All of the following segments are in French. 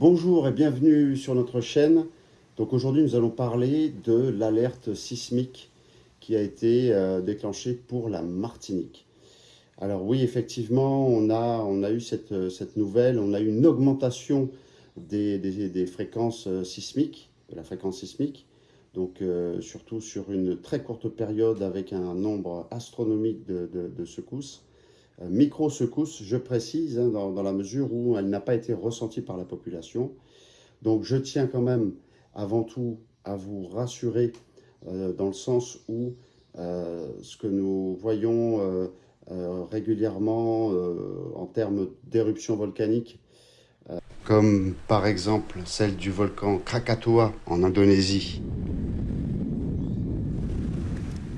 Bonjour et bienvenue sur notre chaîne. Donc aujourd'hui nous allons parler de l'alerte sismique qui a été euh, déclenchée pour la Martinique. Alors oui effectivement on a, eu cette, cette nouvelle, on a eu une augmentation des, fréquences euh, sismiques, de la fréquence sismique. Donc euh, surtout sur une très courte période avec un nombre astronomique de secousses. Euh, micro-secousse, je précise, hein, dans, la mesure où elle n'a pas été ressentie par la population. Donc je tiens quand même avant tout à vous rassurer euh, dans le sens où euh, ce que nous voyons régulièrement en termes d'éruptions volcaniques, comme par exemple celle du volcan Krakatoa en Indonésie,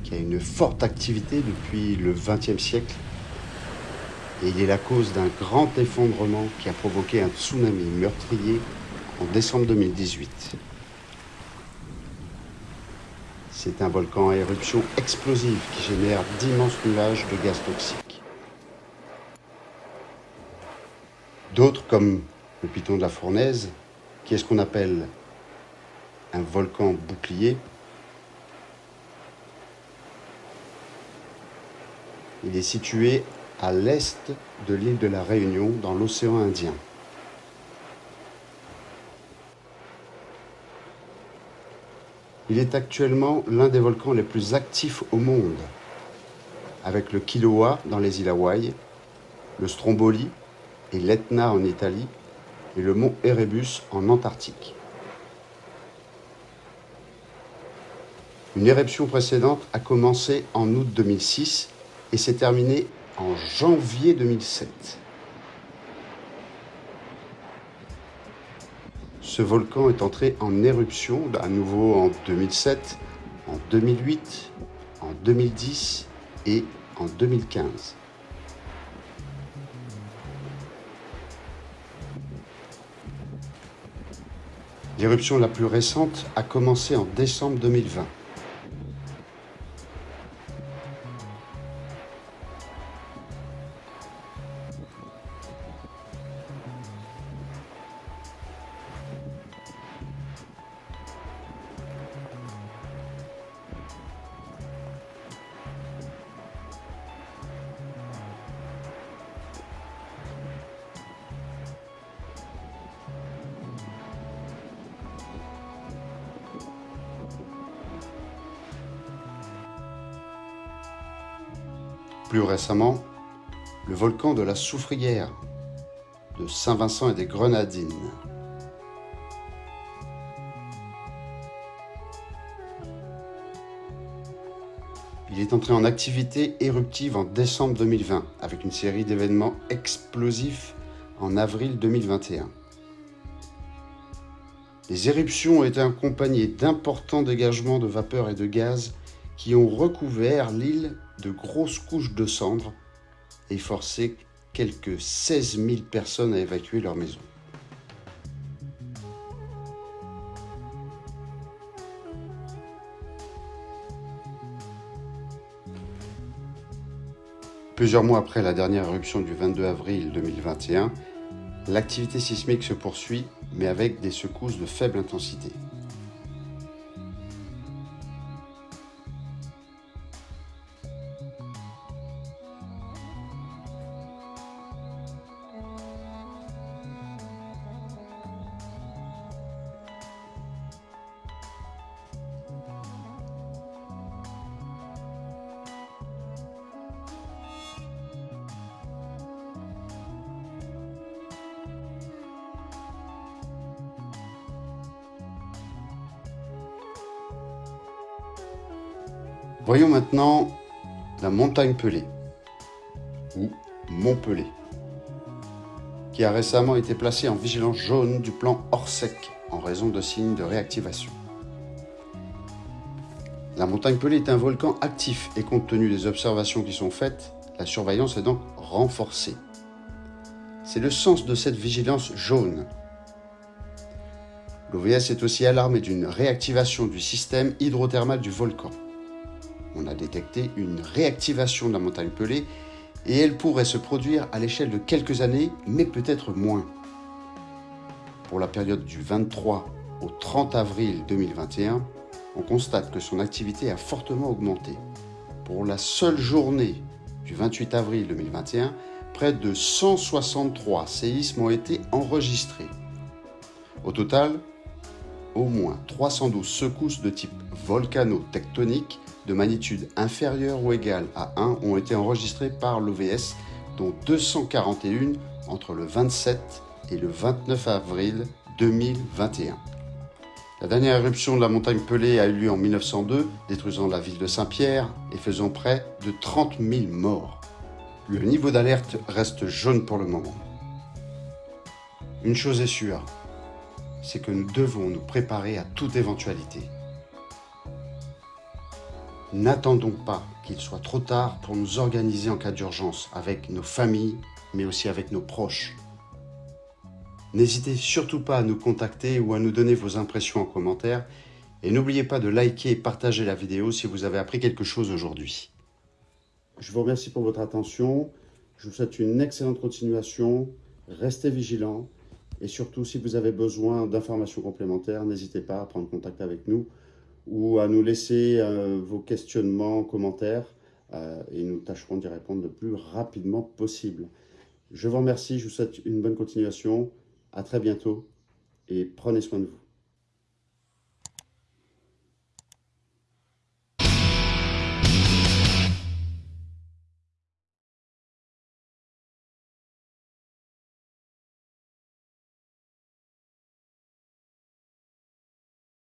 qui a une forte activité depuis le XXe siècle, et il est la cause d'un grand effondrement qui a provoqué un tsunami meurtrier en décembre 2018. C'est un volcan à éruption explosive qui génère d'immenses nuages de gaz toxiques. D'autres, comme le piton de la Fournaise, qui est ce qu'on appelle un volcan bouclier, il est situé à l'est de l'île de la Réunion, dans l'océan Indien. Il est actuellement l'un des volcans les plus actifs au monde, avec le Kilauea dans les îles Hawaï, le Stromboli et l'Etna en Italie, et le mont Erebus en Antarctique. Une éruption précédente a commencé en août 2006 et s'est terminée en janvier 2007. Ce volcan est entré en éruption à nouveau en 2007, en 2008, en 2010 et en 2015. L'éruption la plus récente a commencé en décembre 2020. Plus récemment, le volcan de la Soufrière, de Saint-Vincent et des Grenadines. Il est entré en activité éruptive en décembre 2020 avec une série d'événements explosifs en avril 2021. Les éruptions ont été accompagnées d'importants dégagements de vapeur et de gaz qui ont recouvert l'île de grosses couches de cendres et forcé quelques 16 000 personnes à évacuer leur maison. Plusieurs mois après la dernière éruption du 22 avril 2021, l'activité sismique se poursuit, mais avec des secousses de faible intensité. Voyons maintenant la montagne Pelée, ou Montpelé, qui a récemment été placée en vigilance jaune du plan Orsec en raison de signes de réactivation. La montagne Pelée est un volcan actif et compte tenu des observations qui sont faites, la surveillance est donc renforcée. C'est le sens de cette vigilance jaune. L'OVS est aussi alarmé d'une réactivation du système hydrothermal du volcan on a détecté une réactivation de la montagne pelée et elle pourrait se produire à l'échelle de quelques années, mais peut-être moins. pour la période du 23 au 30 avril 2021, on constate que son activité a fortement augmenté. Pour la seule journée du 28 avril 2021, près de 163 séismes ont été enregistrés. Au total, au moins 312 secousses de type volcano-tectonique de magnitude inférieure ou égale à 1 ont été enregistrées par l'OVS, dont 241 entre le 27 et le 29 avril 2021. La dernière éruption de la montagne Pelée a eu lieu en 1902, détruisant la ville de Saint-Pierre et faisant près de 30 000 morts. Le niveau d'alerte reste jaune pour le moment. Une chose est sûre, c'est que nous devons nous préparer à toute éventualité. N'attendons pas qu'il soit trop tard pour nous organiser en cas d'urgence avec nos familles, mais aussi avec nos proches. N'hésitez surtout pas à nous contacter ou à nous donner vos impressions en commentaire. Et n'oubliez pas de liker et partager la vidéo si vous avez appris quelque chose aujourd'hui. Je vous remercie pour votre attention, je vous souhaite une excellente continuation, restez vigilants. Et surtout si vous avez besoin d'informations complémentaires, n'hésitez pas à prendre contact avec nous ou à nous laisser euh, vos questionnements, commentaires, euh, et nous tâcherons d'y répondre le plus rapidement possible. Je vous remercie, je vous souhaite une bonne continuation, à très bientôt, et prenez soin de vous.